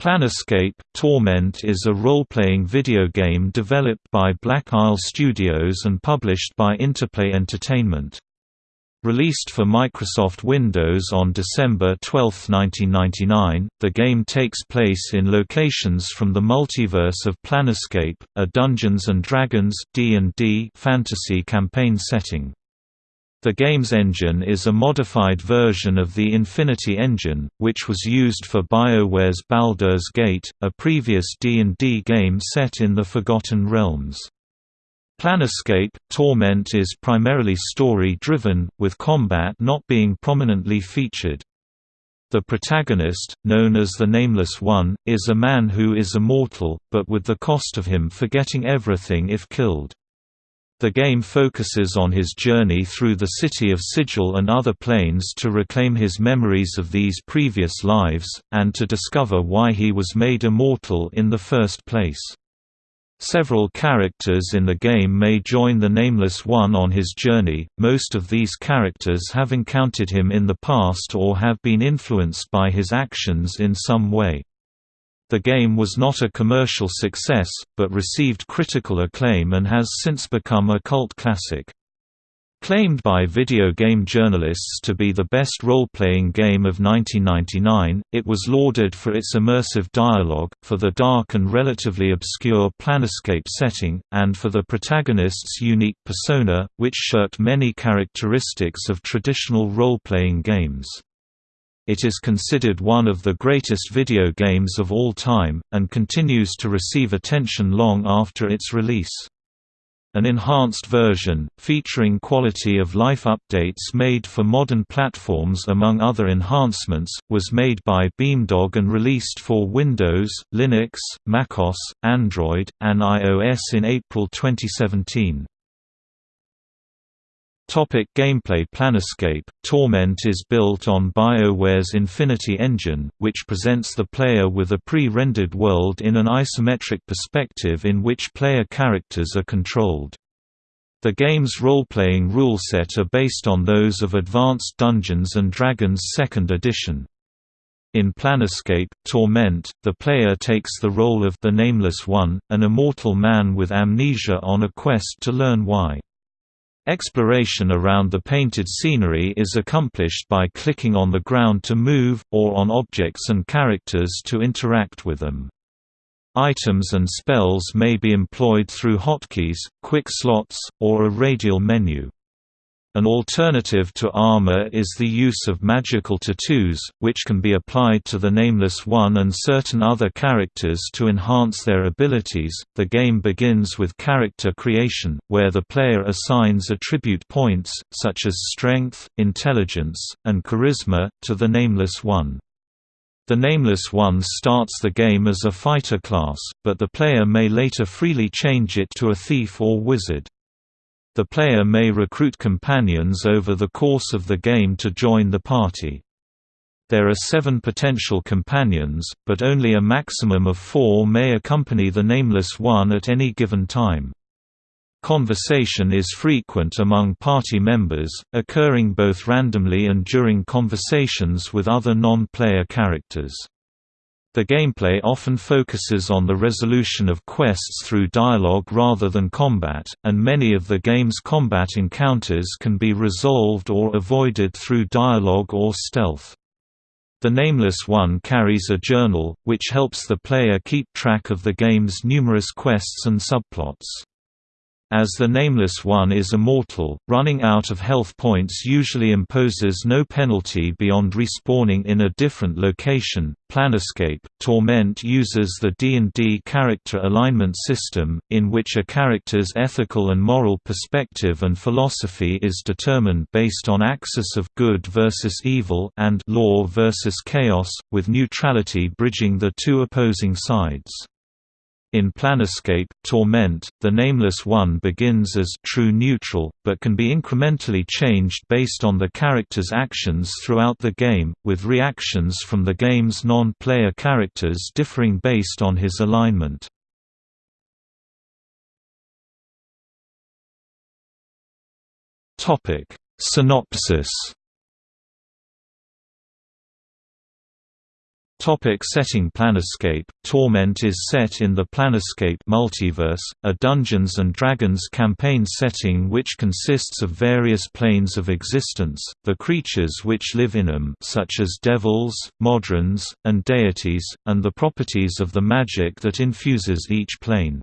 Planescape Torment is a role-playing video game developed by Black Isle Studios and published by Interplay Entertainment. Released for Microsoft Windows on December 12, 1999, the game takes place in locations from the multiverse of Planescape, a Dungeons & Dragons D &D fantasy campaign setting. The game's engine is a modified version of the Infinity Engine, which was used for BioWare's Baldur's Gate, a previous D&D game set in the Forgotten Realms. Planescape Torment is primarily story-driven, with combat not being prominently featured. The protagonist, known as the Nameless One, is a man who is immortal, but with the cost of him forgetting everything if killed. The game focuses on his journey through the city of Sigil and other planes to reclaim his memories of these previous lives, and to discover why he was made immortal in the first place. Several characters in the game may join the Nameless One on his journey, most of these characters have encountered him in the past or have been influenced by his actions in some way. The game was not a commercial success, but received critical acclaim and has since become a cult classic. Claimed by video game journalists to be the best role-playing game of 1999, it was lauded for its immersive dialogue, for the dark and relatively obscure planescape setting, and for the protagonist's unique persona, which shirked many characteristics of traditional role-playing games. It is considered one of the greatest video games of all time, and continues to receive attention long after its release. An enhanced version, featuring quality-of-life updates made for modern platforms among other enhancements, was made by Beamdog and released for Windows, Linux, macOS, Android, and iOS in April 2017. Topic gameplay Planescape Torment is built on BioWare's Infinity Engine, which presents the player with a pre-rendered world in an isometric perspective in which player characters are controlled. The game's role-playing rule set are based on those of Advanced Dungeons & Dragons 2nd edition. In Planescape, Torment, the player takes the role of the Nameless One, an immortal man with amnesia on a quest to learn why. Exploration around the painted scenery is accomplished by clicking on the ground to move, or on objects and characters to interact with them. Items and spells may be employed through hotkeys, quick slots, or a radial menu. An alternative to armor is the use of magical tattoos, which can be applied to the Nameless One and certain other characters to enhance their abilities. The game begins with character creation, where the player assigns attribute points, such as strength, intelligence, and charisma, to the Nameless One. The Nameless One starts the game as a fighter class, but the player may later freely change it to a thief or wizard. The player may recruit companions over the course of the game to join the party. There are seven potential companions, but only a maximum of four may accompany the Nameless One at any given time. Conversation is frequent among party members, occurring both randomly and during conversations with other non-player characters. The gameplay often focuses on the resolution of quests through dialogue rather than combat, and many of the game's combat encounters can be resolved or avoided through dialogue or stealth. The Nameless One carries a journal, which helps the player keep track of the game's numerous quests and subplots. As the Nameless One is immortal, running out of health points usually imposes no penalty beyond respawning in a different location. Planescape Torment uses the D&D character alignment system, in which a character's ethical and moral perspective and philosophy is determined based on axis of good versus evil and law versus chaos, with neutrality bridging the two opposing sides. In Planescape, Torment, the Nameless One begins as true neutral, but can be incrementally changed based on the character's actions throughout the game, with reactions from the game's non-player characters differing based on his alignment. Synopsis Topic setting Planescape Torment is set in the Planescape multiverse, a Dungeons & Dragons campaign setting which consists of various planes of existence, the creatures which live in them such as devils, modrons, and deities, and the properties of the magic that infuses each plane.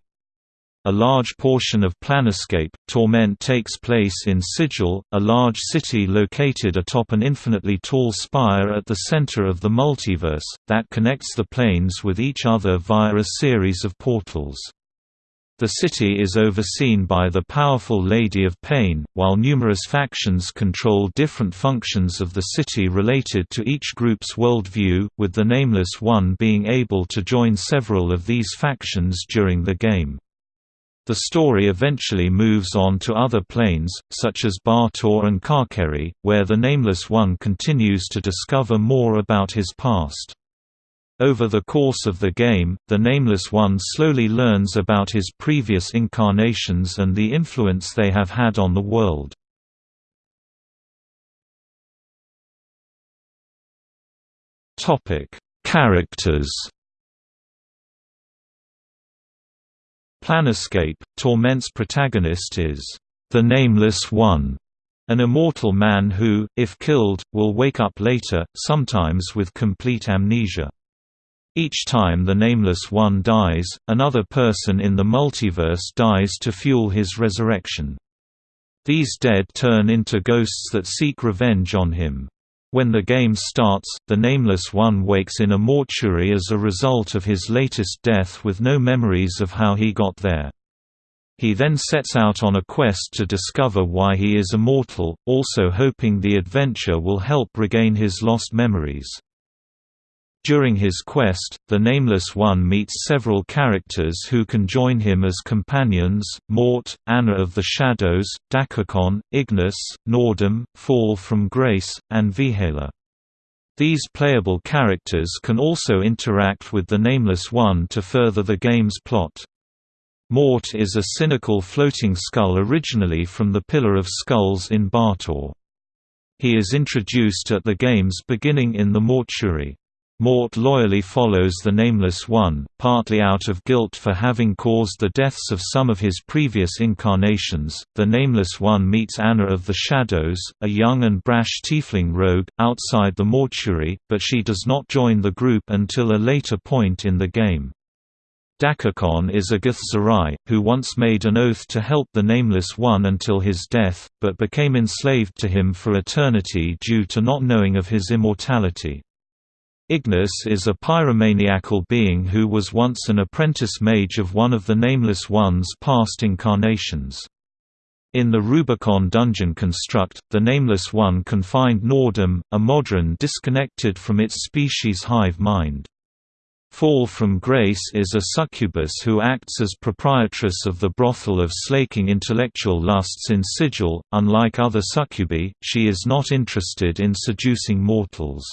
A large portion of Planescape, Torment takes place in Sigil, a large city located atop an infinitely tall spire at the center of the multiverse, that connects the planes with each other via a series of portals. The city is overseen by the powerful Lady of Pain, while numerous factions control different functions of the city related to each group's worldview, with the Nameless One being able to join several of these factions during the game. The story eventually moves on to other planes, such as Baator and Carceri, where the Nameless One continues to discover more about his past. Over the course of the game, the Nameless One slowly learns about his previous incarnations and the influence they have had on the world. Characters Planescape, Torment's protagonist is the Nameless One, an immortal man who, if killed, will wake up later, sometimes with complete amnesia. Each time the Nameless One dies, another person in the multiverse dies to fuel his resurrection. These dead turn into ghosts that seek revenge on him. When the game starts, the Nameless One wakes in a mortuary as a result of his latest death with no memories of how he got there. He then sets out on a quest to discover why he is immortal, also hoping the adventure will help regain his lost memories. During his quest, the Nameless One meets several characters who can join him as companions, Morte, Annah of the Shadows, Dak'kon, Ignus, Nordom, Fall from Grace, and Vhailor. These playable characters can also interact with the Nameless One to further the game's plot. Morte is a cynical floating skull originally from the Pillar of Skulls in Baator. He is introduced at the game's beginning in the mortuary. Morte loyally follows the Nameless One, partly out of guilt for having caused the deaths of some of his previous incarnations. The Nameless One meets Annah of the Shadows, a young and brash tiefling rogue, outside the mortuary, but she does not join the group until a later point in the game. Dak'kon is a Githzerai, who once made an oath to help the Nameless One until his death, but became enslaved to him for eternity due to not knowing of his immortality. Ignus is a pyromaniacal being who was once an apprentice mage of one of the Nameless One's past incarnations. In the Rubikon dungeon construct, the Nameless One can find Nordom, a modron disconnected from its species hive mind. Fall from Grace is a succubus who acts as proprietress of the brothel of slaking intellectual lusts in Sigil. Unlike other succubi, she is not interested in seducing mortals.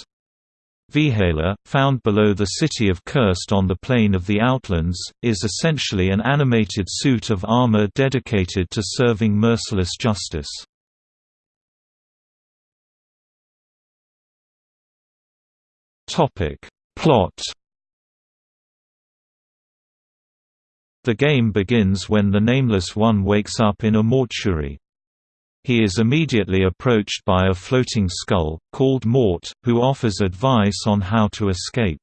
Vhailor, found below the city of Curst on the plane of the Outlands, is essentially an animated suit of armor dedicated to serving merciless justice. Plot The game begins when the Nameless One wakes up in a mortuary. He is immediately approached by a floating skull, called Morte, who offers advice on how to escape.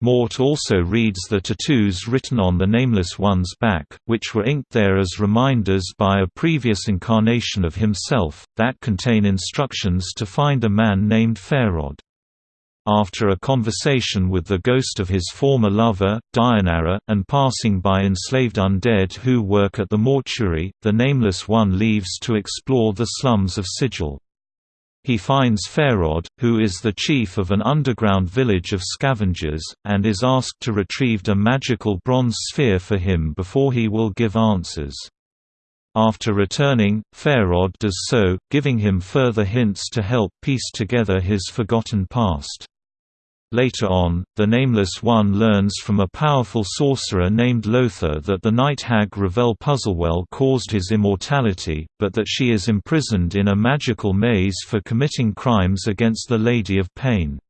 Morte also reads the tattoos written on the Nameless One's back, which were inked there as reminders by a previous incarnation of himself, that contain instructions to find a man named Pharod. After a conversation with the ghost of his former lover, Deionarra, and passing by enslaved undead who work at the mortuary, the Nameless One leaves to explore the slums of Sigil. He finds Pharod, who is the chief of an underground village of scavengers, and is asked to retrieve a magical bronze sphere for him before he will give answers. After returning, Pharod does so, giving him further hints to help piece together his forgotten past. Later on, the Nameless One learns from a powerful sorcerer named Lothar that the night hag Ravel Puzzlewell caused his immortality, but that she is imprisoned in a magical maze for committing crimes against the Lady of Pain.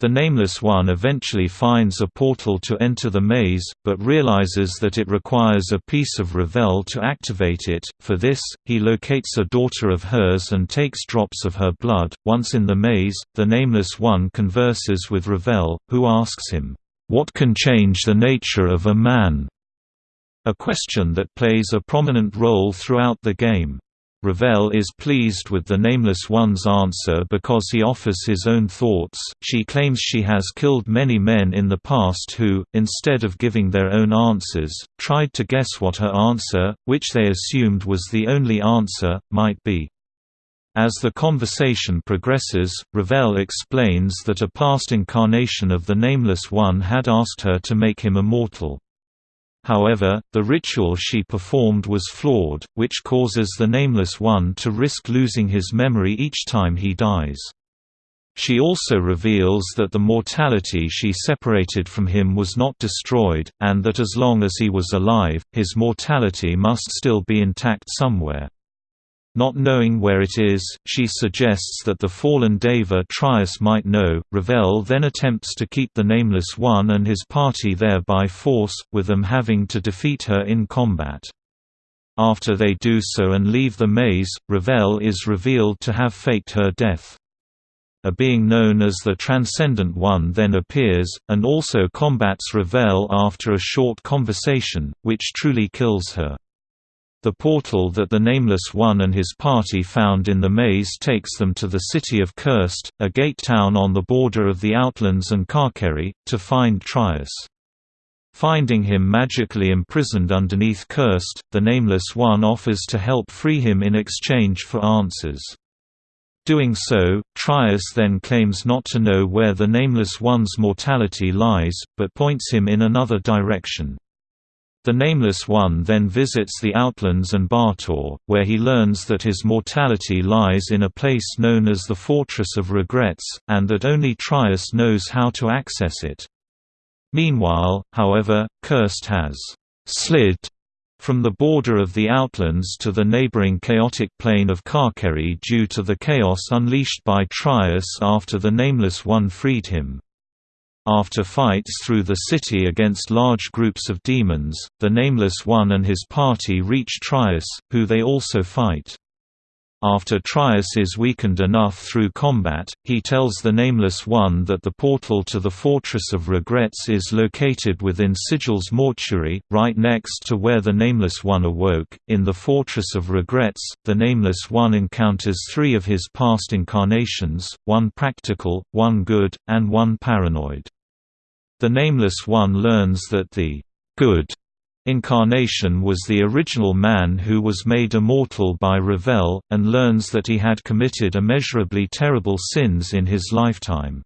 The Nameless One eventually finds a portal to enter the maze, but realizes that it requires a piece of Ravel to activate it. For this, he locates a daughter of hers and takes drops of her blood. Once in the maze, the Nameless One converses with Ravel, who asks him, What can change the nature of a man? A question that plays a prominent role throughout the game. Ravel is pleased with the Nameless One's answer because he offers his own thoughts. She claims she has killed many men in the past who, instead of giving their own answers, tried to guess what her answer, which they assumed was the only answer, might be. As the conversation progresses, Ravel explains that a past incarnation of the Nameless One had asked her to make him immortal. However, the ritual she performed was flawed, which causes the Nameless One to risk losing his memory each time he dies. She also reveals that the mortality she separated from him was not destroyed, and that as long as he was alive, his mortality must still be intact somewhere. Not knowing where it is, she suggests that the fallen Deva Trias might know. Ravel then attempts to keep the Nameless One and his party there by force, with them having to defeat her in combat. After they do so and leave the maze, Ravel is revealed to have faked her death. A being known as the Transcendent One then appears, and also combats Ravel after a short conversation, which truly kills her. The portal that the Nameless One and his party found in the maze takes them to the city of Curst, a gate town on the border of the Outlands and Carceri, to find Trias. Finding him magically imprisoned underneath Curst, the Nameless One offers to help free him in exchange for answers. Doing so, Trias then claims not to know where the Nameless One's mortality lies, but points him in another direction. The Nameless One then visits the Outlands and Baator, where he learns that his mortality lies in a place known as the Fortress of Regrets, and that only Trias knows how to access it. Meanwhile, however, Curst has «slid» from the border of the Outlands to the neighboring chaotic plane of Carceri due to the chaos unleashed by Trias after the Nameless One freed him. After fights through the city against large groups of demons, the Nameless One and his party reach Trias, who they also fight. After Trias is weakened enough through combat, he tells the Nameless One that the portal to the Fortress of Regrets is located within Sigil's mortuary, right next to where the Nameless One awoke. In the Fortress of Regrets, the Nameless One encounters three of his past incarnations one practical, one good, and one paranoid. The Nameless One learns that the good incarnation was the original man who was made immortal by Ravel, and learns that he had committed immeasurably terrible sins in his lifetime.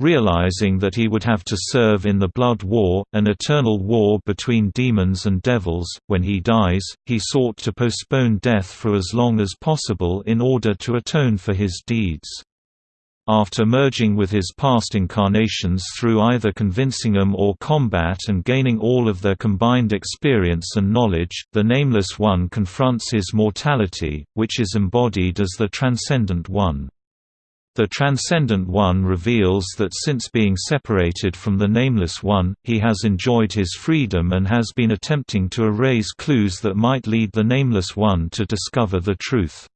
Realizing that he would have to serve in the Blood War, an eternal war between demons and devils, when he dies, he sought to postpone death for as long as possible in order to atone for his deeds. After merging with his past incarnations through either convincing them or combat and gaining all of their combined experience and knowledge, the Nameless One confronts his mortality, which is embodied as the Transcendent One. The Transcendent One reveals that since being separated from the Nameless One, he has enjoyed his freedom and has been attempting to erase clues that might lead the Nameless One to discover the truth.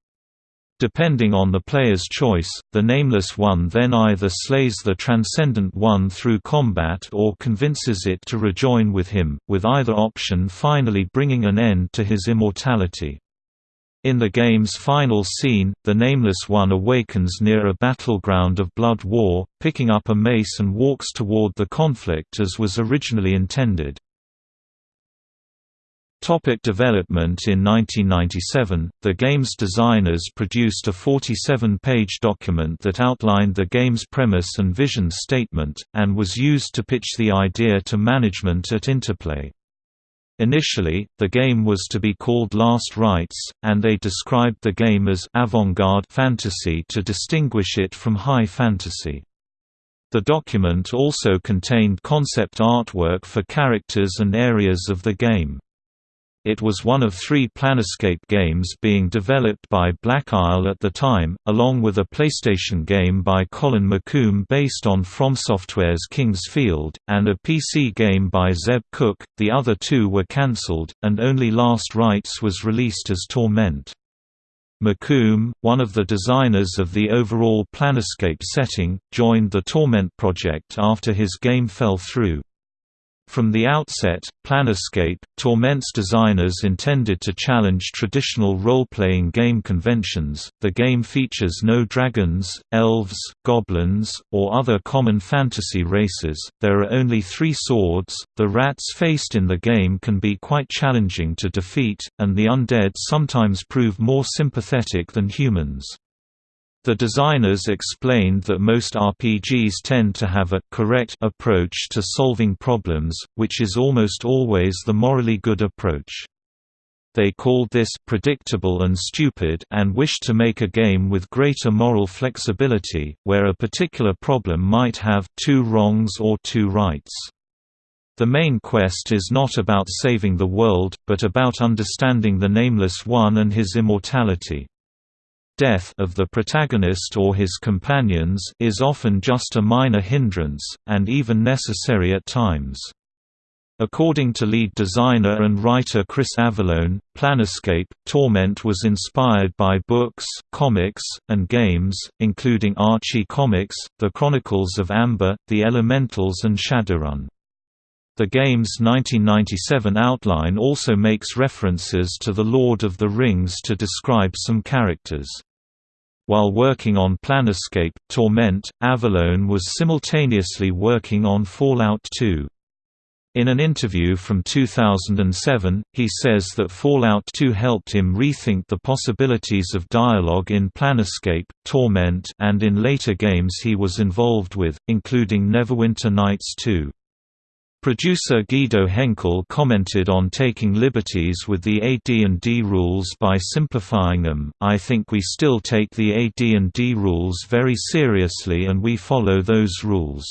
Depending on the player's choice, the Nameless One then either slays the Transcendent One through combat or convinces it to rejoin with him, with either option finally bringing an end to his immortality. In the game's final scene, the Nameless One awakens near a battleground of blood war, picking up a mace and walks toward the conflict as was originally intended. Topic development In 1997, the game's designers produced a 47-page document that outlined the game's premise and vision statement, and was used to pitch the idea to management at Interplay. Initially, the game was to be called Last Rites, and they described the game as avant-garde fantasy to distinguish it from high fantasy. The document also contained concept artwork for characters and areas of the game. It was one of three Planescape games being developed by Black Isle at the time, along with a PlayStation game by Colin McComb based on FromSoftware's King's Field, and a PC game by Zeb Cook. The other two were cancelled, and only Last Rites was released as Torment. McComb, one of the designers of the overall Planescape setting, joined the Torment project after his game fell through. From the outset, Planescape, Torment's designers intended to challenge traditional role-playing game conventions. The game features no dragons, elves, goblins, or other common fantasy races. There are only 3 swords. The rats faced in the game can be quite challenging to defeat, and the undead sometimes prove more sympathetic than humans. The designers explained that most RPGs tend to have a correct approach to solving problems, which is almost always the morally good approach. They called this predictable and stupid and wished to make a game with greater moral flexibility, where a particular problem might have two wrongs or two rights. The main quest is not about saving the world, but about understanding the Nameless One and his immortality death of the protagonist or his companions is often just a minor hindrance, and even necessary at times. According to lead designer and writer Chris Avellone, Planescape, Torment was inspired by books, comics, and games, including Archie Comics, The Chronicles of Amber, The Elementals and Shadowrun. The game's 1997 outline also makes references to The Lord of the Rings to describe some characters. While working on Planescape, Torment, Avellone was simultaneously working on Fallout 2. In an interview from 2007, he says that Fallout 2 helped him rethink the possibilities of dialogue in Planescape, Torment and in later games he was involved with, including Neverwinter Nights 2. Producer Guido Henkel commented on taking liberties with the AD&D rules by simplifying them. I think we still take the AD&D rules very seriously and we follow those rules.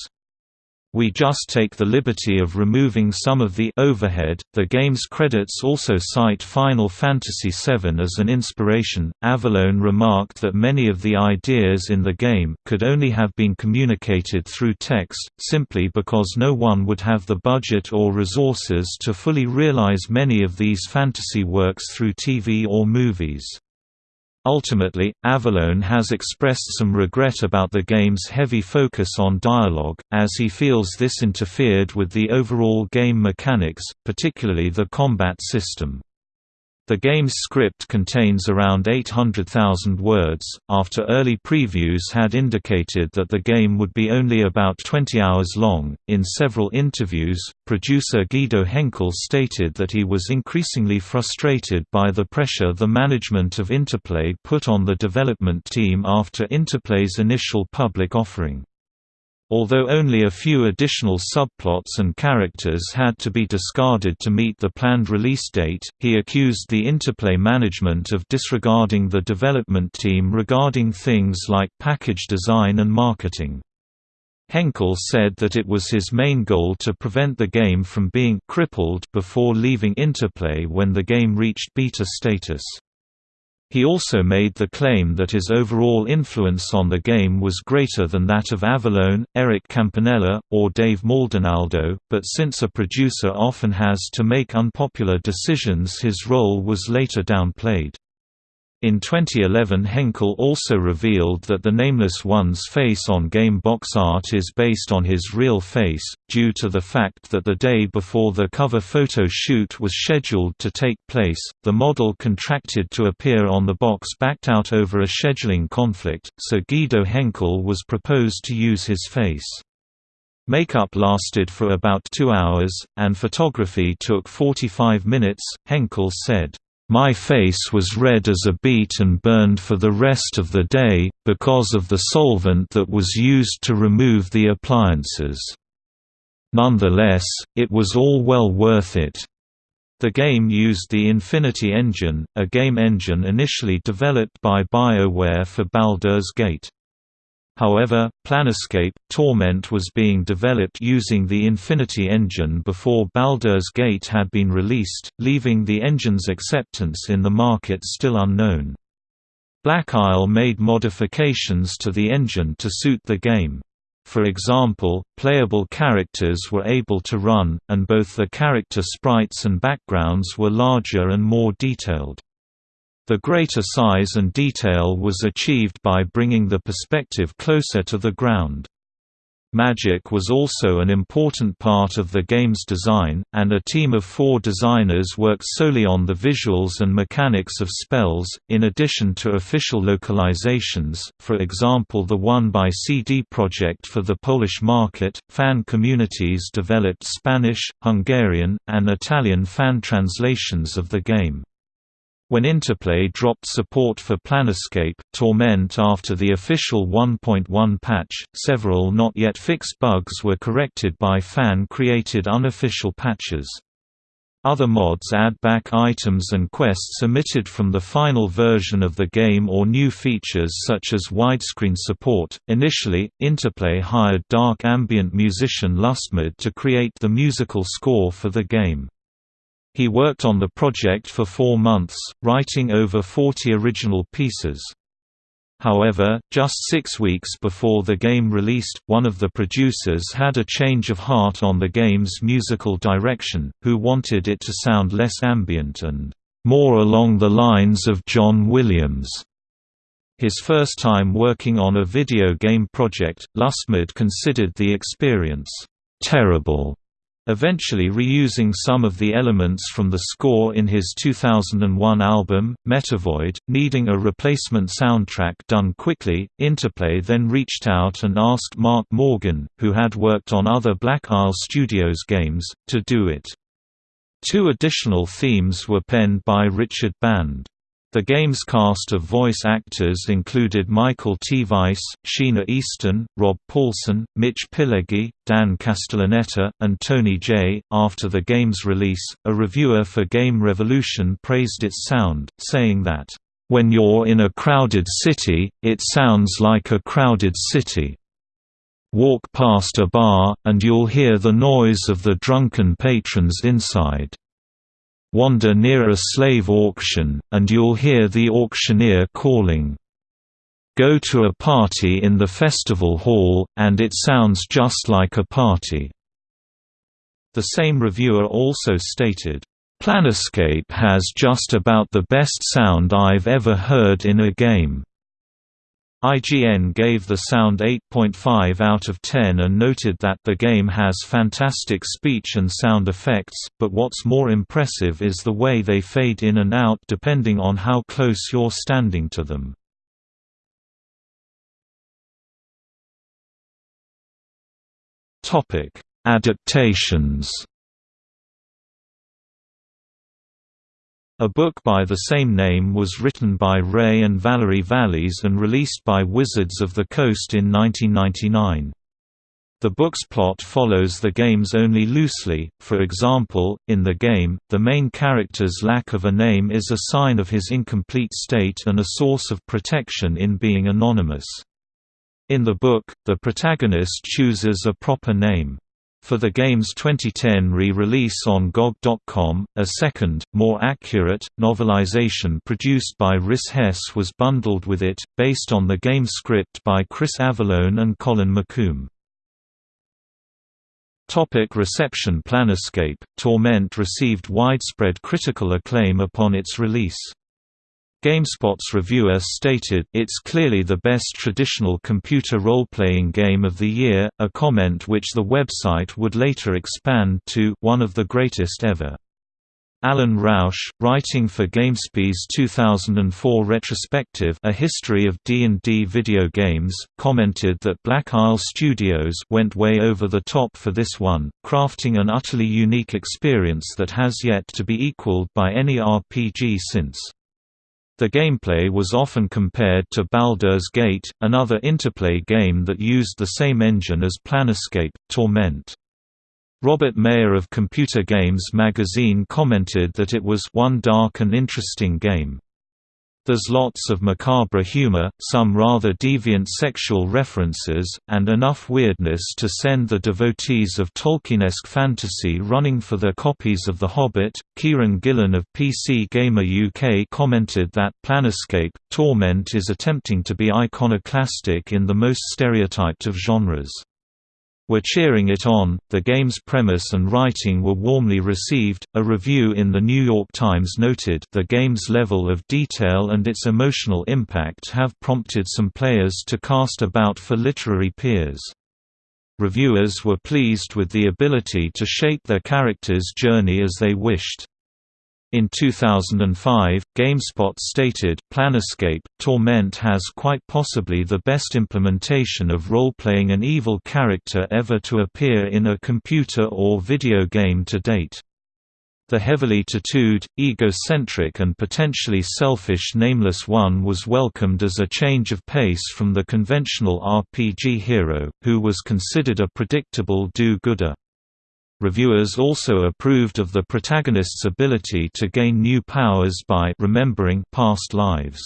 We just take the liberty of removing some of the overhead. The game's credits also cite Final Fantasy VII as an inspiration. Avellone remarked that many of the ideas in the game could only have been communicated through text, simply because no one would have the budget or resources to fully realize many of these fantasy works through TV or movies. Ultimately, Avellone has expressed some regret about the game's heavy focus on dialogue, as he feels this interfered with the overall game mechanics, particularly the combat system. The game's script contains around 800,000 words, after early previews had indicated that the game would be only about 20 hours long. In several interviews, producer Guido Henkel stated that he was increasingly frustrated by the pressure the management of Interplay put on the development team after Interplay's initial public offering. Although only a few additional subplots and characters had to be discarded to meet the planned release date, he accused the Interplay management of disregarding the development team regarding things like package design and marketing. Henkel said that it was his main goal to prevent the game from being crippled before leaving Interplay when the game reached beta status. He also made the claim that his overall influence on the game was greater than that of Avellone, Eric Campanella, or Dave Maldonado, but since a producer often has to make unpopular decisions his role was later downplayed. In 2011 Henkel also revealed that the Nameless One's face on game box art is based on his real face, due to the fact that the day before the cover photo shoot was scheduled to take place, the model contracted to appear on the box backed out over a scheduling conflict, so Guido Henkel was proposed to use his face. Makeup lasted for about two hours, and photography took 45 minutes, Henkel said. My face was red as a beet and burned for the rest of the day, because of the solvent that was used to remove the appliances. Nonetheless, it was all well worth it. The game used the Infinity Engine, a game engine initially developed by BioWare for Baldur's Gate. However, Planescape Torment was being developed using the Infinity engine before Baldur's Gate had been released, leaving the engine's acceptance in the market still unknown. Black Isle made modifications to the engine to suit the game. For example, playable characters were able to run, and both the character sprites and backgrounds were larger and more detailed. The greater size and detail was achieved by bringing the perspective closer to the ground. Magic was also an important part of the game's design, and a team of four designers worked solely on the visuals and mechanics of spells, in addition to official localizations, for example the one by CD Projekt for the Polish market. Fan communities developed Spanish, Hungarian, and Italian fan translations of the game. When Interplay dropped support for Planescape, Torment after the official 1.1 patch, several not yet fixed bugs were corrected by fan-created unofficial patches. Other mods add back items and quests omitted from the final version of the game or new features such as widescreen support. Initially, Interplay hired dark ambient musician Lustmord to create the musical score for the game. He worked on the project for four months, writing over 40 original pieces. However, just six weeks before the game released, one of the producers had a change of heart on the game's musical direction, who wanted it to sound less ambient and more along the lines of John Williams. His first time working on a video game project, Lustmord considered the experience terrible eventually reusing some of the elements from the score in his 2001 album, Metavoid. Needing a replacement soundtrack done quickly, Interplay then reached out and asked Mark Morgan, who had worked on other Black Isle Studios games, to do it. Two additional themes were penned by Richard Band. The game's cast of voice actors included Michael T. Weiss, Sheena Easton, Rob Paulsen, Mitch Pileggi, Dan Castellaneta, and Tony Jay. After the game's release, a reviewer for Game Revolution praised its sound, saying that, When you're in a crowded city, it sounds like a crowded city. Walk past a bar, and you'll hear the noise of the drunken patrons inside. Wander near a slave auction, and you'll hear the auctioneer calling. Go to a party in the festival hall, and it sounds just like a party." The same reviewer also stated, "...Planescape has just about the best sound I've ever heard in a game." IGN gave the sound 8.5 out of 10 and noted that the game has fantastic speech and sound effects, but what's more impressive is the way they fade in and out depending on how close you're standing to them. Adaptations A book by the same name was written by Ray and Valerie Vallese and released by Wizards of the Coast in 1999. The book's plot follows the game's only loosely, for example, in the game, the main character's lack of a name is a sign of his incomplete state and a source of protection in being anonymous. In the book, the protagonist chooses a proper name. For the game's 2010 re-release on GOG.com, a second, more accurate, novelization produced by Rhys Hess was bundled with it, based on the game script by Chris Avellone and Colin McComb. Topic reception Planescape, Torment received widespread critical acclaim upon its release. GameSpot's reviewer stated, It's clearly the best traditional computer role-playing game of the year, a comment which the website would later expand to one of the greatest ever. Allen Rausch, writing for GameSpy's 2004 retrospective A History of D&D Video Games, commented that Black Isle Studios went way over the top for this one, crafting an utterly unique experience that has yet to be equaled by any RPG since. The gameplay was often compared to Baldur's Gate, another Interplay game that used the same engine as Planescape, Torment. Robert Mayer of Computer Games magazine commented that it was one dark and interesting game. There's lots of macabre humor, some rather deviant sexual references, and enough weirdness to send the devotees of Tolkienesque fantasy running for their copies of The Hobbit. Kieron Gillen of PC Gamer UK commented that Planescape Torment is attempting to be iconoclastic in the most stereotyped of genres were cheering it on. The game's premise and writing were warmly received. A review in the New York Times noted the game's level of detail and its emotional impact have prompted some players to cast about for literary peers. Reviewers were pleased with the ability to shape their character's journey as they wished. In 2005, GameSpot stated, Planescape, Torment has quite possibly the best implementation of role-playing an evil character ever to appear in a computer or video game to date. The heavily tattooed, egocentric and potentially selfish Nameless One was welcomed as a change of pace from the conventional RPG hero, who was considered a predictable do-gooder. Reviewers also approved of the protagonist's ability to gain new powers by remembering past lives.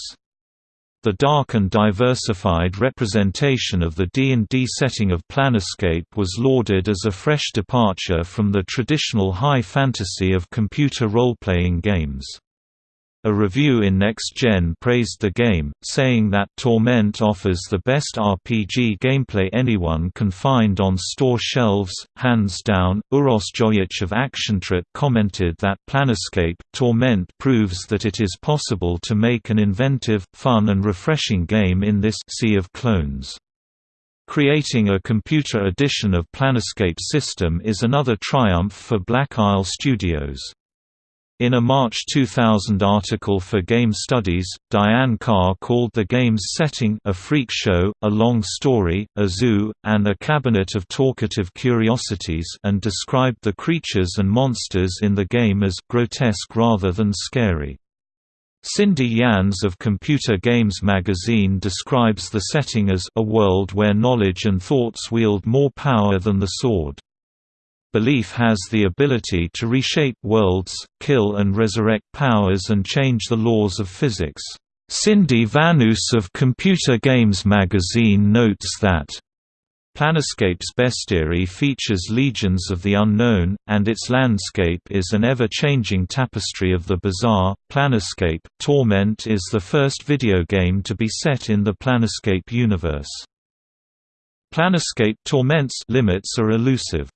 The dark and diversified representation of the D&D setting of Planescape was lauded as a fresh departure from the traditional high fantasy of computer role-playing games. A review in Next Gen praised the game, saying that Torment offers the best RPG gameplay anyone can find on store shelves, hands down. Uros Jojic of ActionTrip commented that Planescape Torment proves that it is possible to make an inventive, fun and refreshing game in this sea of clones. Creating a computer edition of Planescape system is another triumph for Black Isle Studios. In a March 2000 article for Game Studies, Diane Carr called the game's setting a freak show, a long story, a zoo, and a cabinet of talkative curiosities and described the creatures and monsters in the game as grotesque rather than scary. Cindy Yans of Computer Games magazine describes the setting as a world where knowledge and thoughts wield more power than the sword. Belief has the ability to reshape worlds, kill and resurrect powers and change the laws of physics. Cindy Vanus of Computer Games magazine notes that Planescape's bestiary features legions of the unknown, and its landscape is an ever-changing tapestry of the bizarre. Planescape Torment is the first video game to be set in the Planescape universe. Planescape Torment's limits are elusive.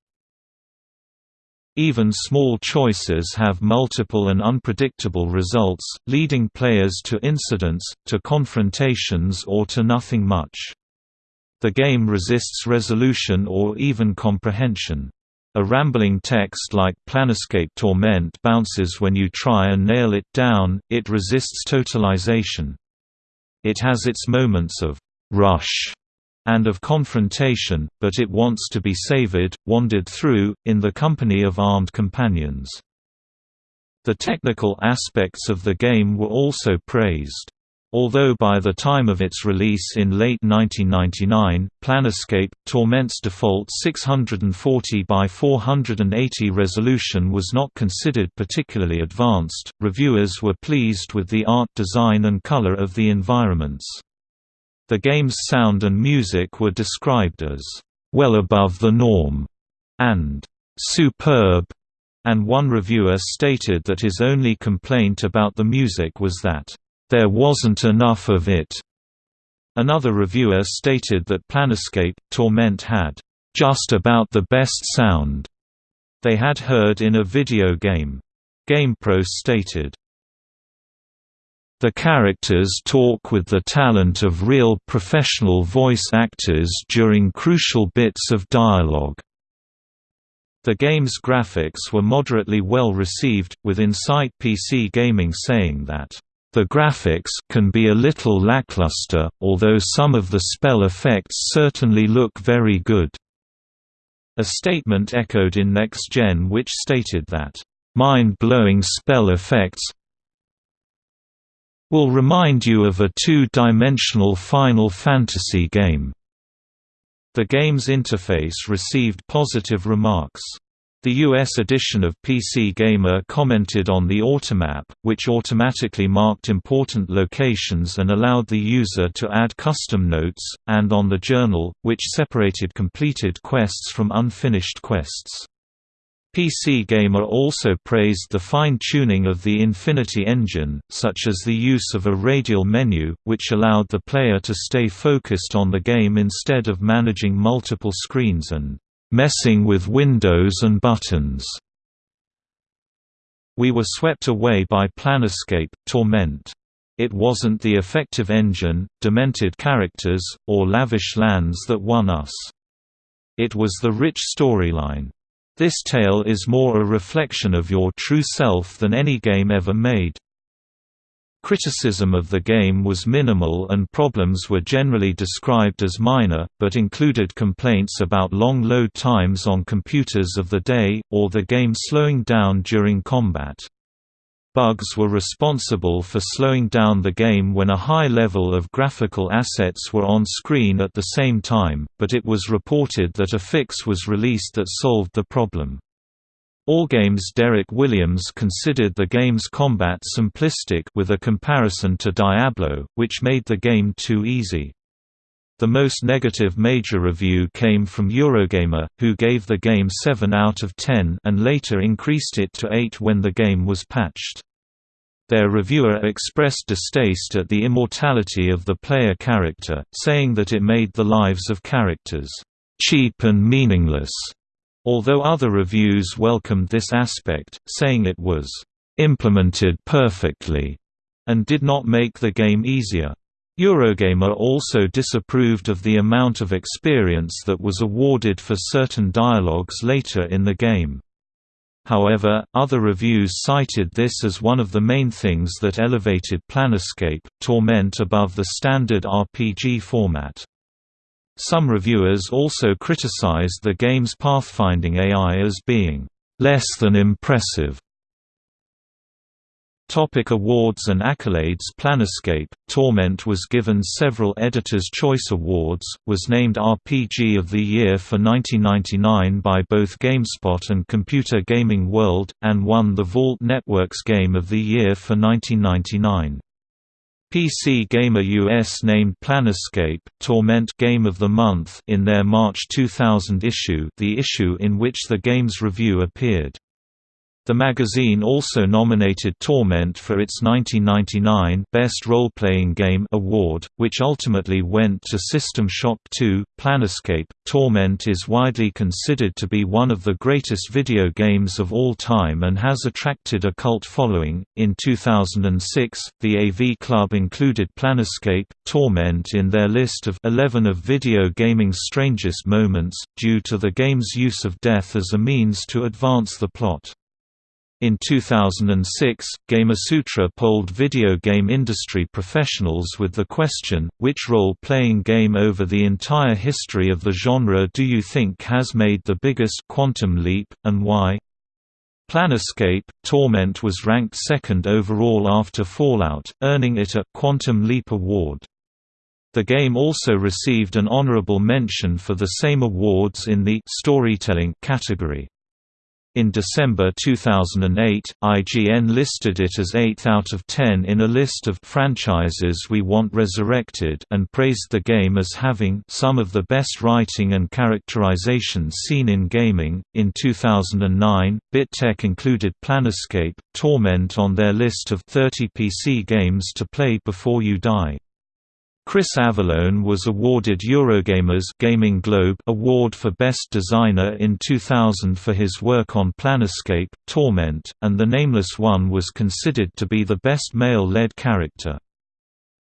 Even small choices have multiple and unpredictable results, leading players to incidents, to confrontations or to nothing much. The game resists resolution or even comprehension. A rambling text like Planescape Torment bounces when you try and nail it down, it resists totalization. It has its moments of rush and of confrontation, but it wants to be savored, wandered through, in the company of armed companions. The technical aspects of the game were also praised. Although by the time of its release in late 1999, Planescape Torment's default 640 by 480 resolution was not considered particularly advanced, reviewers were pleased with the art design and color of the environments. The game's sound and music were described as, "...well above the norm", and "...superb", and one reviewer stated that his only complaint about the music was that, "...there wasn't enough of it". Another reviewer stated that Planescape, Torment had, "...just about the best sound", they had heard in a video game. GamePro stated, the characters talk with the talent of real professional voice actors during crucial bits of dialogue. The game's graphics were moderately well received, with Insight PC Gaming saying that, "...the graphics can be a little lackluster, although some of the spell effects certainly look very good." A statement echoed in Next Gen which stated that, "...mind-blowing spell effects, will remind you of a two-dimensional Final Fantasy game. The game's interface received positive remarks. The US edition of PC Gamer commented on the Automap, which automatically marked important locations and allowed the user to add custom notes, and on the Journal, which separated completed quests from unfinished quests. PC Gamer also praised the fine-tuning of the Infinity engine, such as the use of a radial menu, which allowed the player to stay focused on the game instead of managing multiple screens and messing with windows and buttons. We were swept away by Planescape Torment. It wasn't the effective engine, demented characters, or lavish lands that won us. It was the rich storyline. This tale is more a reflection of your true self than any game ever made. Criticism of the game was minimal and problems were generally described as minor, but included complaints about long load times on computers of the day, or the game slowing down during combat. Bugs were responsible for slowing down the game when a high level of graphical assets were on screen at the same time, but it was reported that a fix was released that solved the problem. Allgame's Derek Williams considered the game's combat simplistic with a comparison to Diablo, which made the game too easy. The most negative major review came from Eurogamer, who gave the game 7 out of 10 and later increased it to 8 when the game was patched. Their reviewer expressed distaste at the immortality of the player character, saying that it made the lives of characters cheap and meaningless although other reviews welcomed this aspect, saying it was implemented perfectly and did not make the game easier. Eurogamer also disapproved of the amount of experience that was awarded for certain dialogues later in the game. However, other reviews cited this as one of the main things that elevated Planescape, Torment above the standard RPG format. Some reviewers also criticized the game's pathfinding AI as being less than impressive. Topic awards and accolades Planescape, Torment was given several Editor's Choice Awards, was named RPG of the Year for 1999 by both GameSpot and Computer Gaming World, and won the Vault Networks Game of the Year for 1999. PC Gamer US named Planescape, Torment Game of the Month in their March 2000 issue the issue in which the game's review appeared. The magazine also nominated Torment for its 1999 Best Role-Playing Game award, which ultimately went to System Shock 2. Planescape Torment is widely considered to be one of the greatest video games of all time and has attracted a cult following. In 2006, the AV Club included Planescape Torment in their list of 11 of video gaming's strangest moments, due to the game's use of death as a means to advance the plot. In 2006, Gamasutra polled video game industry professionals with the question, which role-playing game over the entire history of the genre do you think has made the biggest quantum leap, and why? Planescape, Torment was ranked second overall after Fallout, earning it a «Quantum Leap Award». The game also received an honorable mention for the same awards in the «Storytelling» category. In December 2008, IGN listed it as 8th out of 10 in a list of franchises we want resurrected and praised the game as having some of the best writing and characterization seen in gaming. In 2009, BitTech included Planescape, Torment on their list of 30 PC games to play before you die. Chris Avellone was awarded Eurogamer's Gaming Globe Award for Best Designer in 2000 for his work on Planescape, Torment, and the Nameless One was considered to be the best male-led character.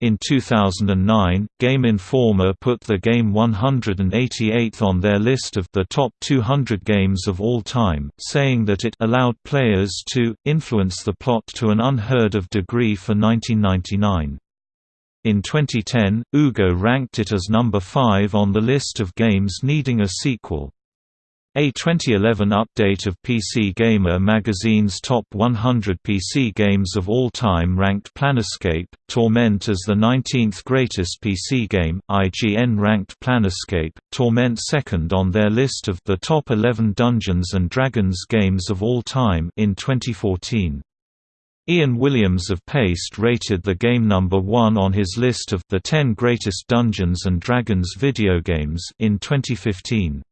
In 2009, Game Informer put the game 188th on their list of the top 200 games of all time, saying that it allowed players to influence the plot to an unheard of degree for 1999. In 2010, UGO ranked it as number 5 on the list of games needing a sequel. A 2011 update of PC Gamer magazine's top 100 PC games of all time ranked Planescape, Torment as the 19th greatest PC game. IGN ranked Planescape, Torment second on their list of the top 11 Dungeons and Dragons games of all time in 2014. Ian Williams of Paste rated the game number 1 on his list of the 10 greatest Dungeons and Dragons video games in 2015.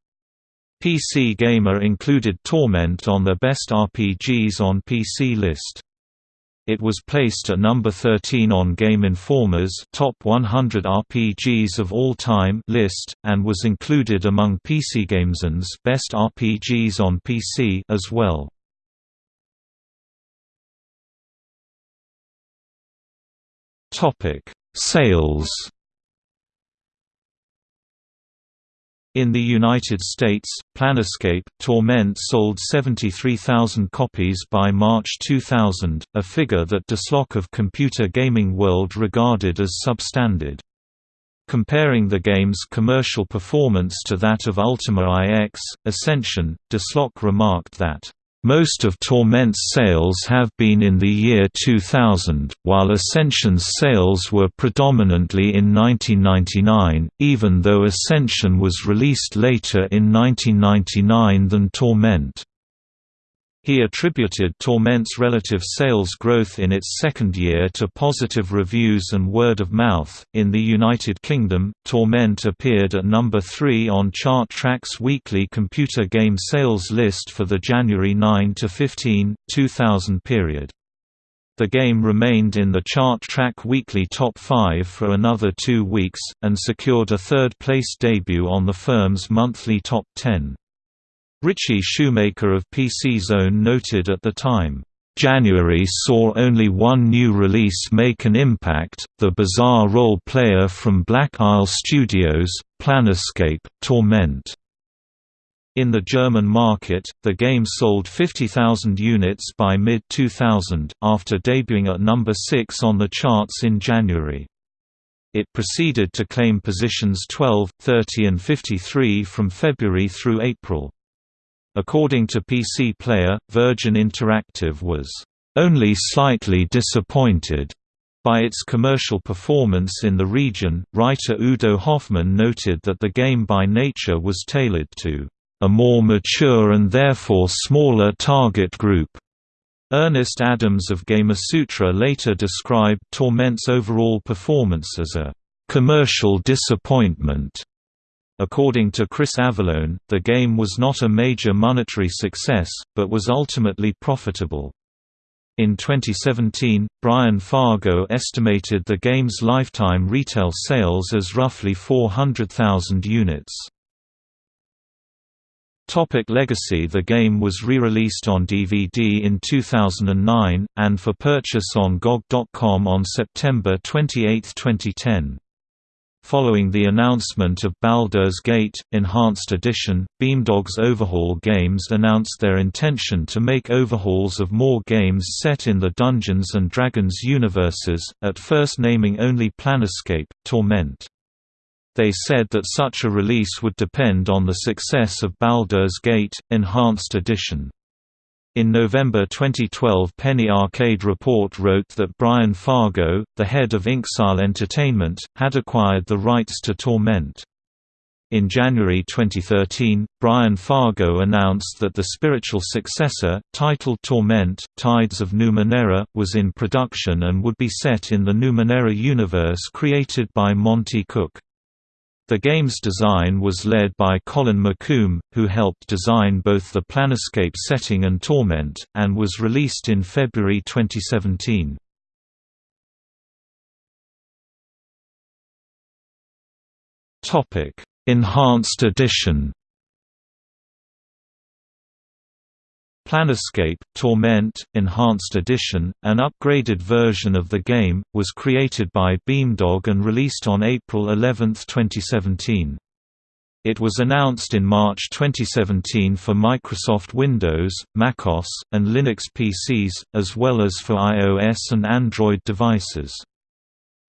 PC Gamer included Torment on the Best RPGs on PC list. It was placed at number 13 on Game Informer's Top 100 RPGs of All Time list, and was included among PC PCGames's Best RPGs on PC as well. Sales In the United States, Planescape Torment sold 73,000 copies by March 2000, a figure that Desslock of Computer Gaming World regarded as substandard. Comparing the game's commercial performance to that of Ultima IX, Ascension, Desslock remarked that most of Torment's sales have been in the year 2000, while Ascension's sales were predominantly in 1999, even though Ascension was released later in 1999 than Torment. He attributed Torment's relative sales growth in its second year to positive reviews and word of mouth. In the United Kingdom, Torment appeared at number 3 on Chart-Track's weekly computer game sales list for the January 9 to 15, 2000 period. The game remained in the Chart-Track weekly top 5 for another 2 weeks and secured a third-place debut on the firm's monthly top 10. Richie Shoemaker of PC Zone noted at the time, January saw only one new release make an impact, the bizarre role-player from Black Isle Studios, Planescape, Torment. In the German market, the game sold 50,000 units by mid-2000, after debuting at number 6 on the charts in January. It proceeded to claim positions 12, 30 and 53 from February through April. According to PC Player, Virgin Interactive was only slightly disappointed by its commercial performance in the region. Writer Udo Hoffmann noted that the game by nature was tailored to a more mature and therefore smaller target group. Ernest Adams of Gamasutra later described Torment's overall performance as a commercial disappointment According to Chris Avellone, the game was not a major monetary success, but was ultimately profitable. In 2017, Brian Fargo estimated the game's lifetime retail sales as roughly 400,000 units. Topic Legacy The game was re-released on DVD in 2009, and for purchase on GOG.com on September 28, 2010. Following the announcement of Baldur's Gate, Enhanced Edition, Beamdog's Overhaul Games announced their intention to make overhauls of more games set in the Dungeons & Dragons universes, at first naming only Planescape, Torment. They said that such a release would depend on the success of Baldur's Gate, Enhanced Edition. In November 2012 Penny Arcade Report wrote that Brian Fargo, the head of Inxile Entertainment, had acquired the rights to Torment. In January 2013, Brian Fargo announced that the spiritual successor, titled Torment, Tides of Numenera, was in production and would be set in the Numenera universe created by Monte Cook. The game's design was led by Colin McComb, who helped design both the Planescape setting and Torment, and was released in February 2017. Enhanced Edition Planescape, Torment, Enhanced Edition, an upgraded version of the game, was created by Beamdog and released on April 11, 2017. It was announced in March 2017 for Microsoft Windows, macOS, and Linux PCs, as well as for iOS and Android devices.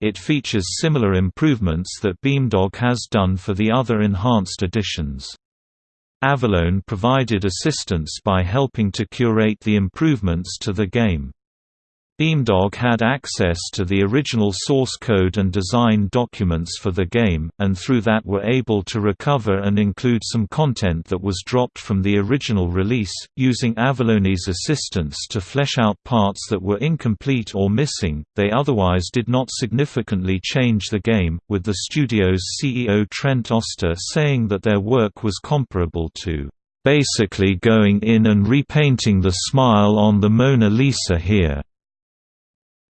It features similar improvements that Beamdog has done for the other enhanced editions. Avellone provided assistance by helping to curate the improvements to the game. Beamdog had access to the original source code and design documents for the game, and through that were able to recover and include some content that was dropped from the original release, using Avellone's assistance to flesh out parts that were incomplete or missing. They otherwise did not significantly change the game, with the studio's CEO Trent Oster saying that their work was comparable to basically going in and repainting the smile on the Mona Lisa here.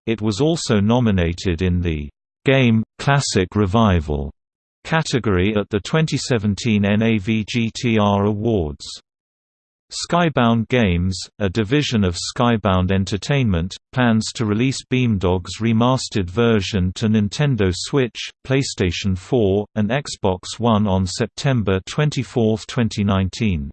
It was also nominated in the Game Classic Revival category at the 2017 NAVGTR Awards. Skybound Games, a division of Skybound Entertainment, plans to release Beamdog's remastered version to Nintendo Switch, PlayStation 4, and Xbox One on September 24, 2019.